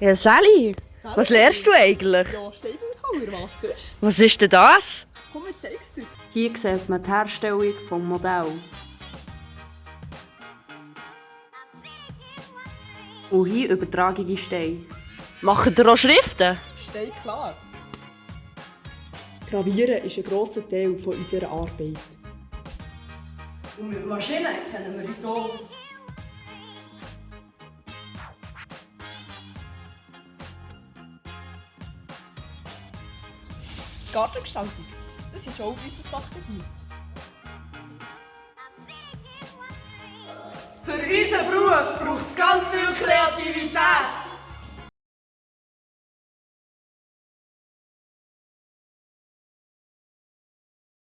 Ja, Sally, was lernst du eigentlich? Ja, Steinbildhauer, was sonst? Was ist denn das? Komm, ich zeig's dir. Hier sieht man die Herstellung des Modells. Und hier übertrage ich die Steine. Machen ihr auch Schriften? Stein klar. Gravieren ist ein grosser Teil von unserer Arbeit. Und mit Maschinen kennen wir die so. Gartengestaltung, das ist auch unser Fachgebiet. Für unseren Beruf braucht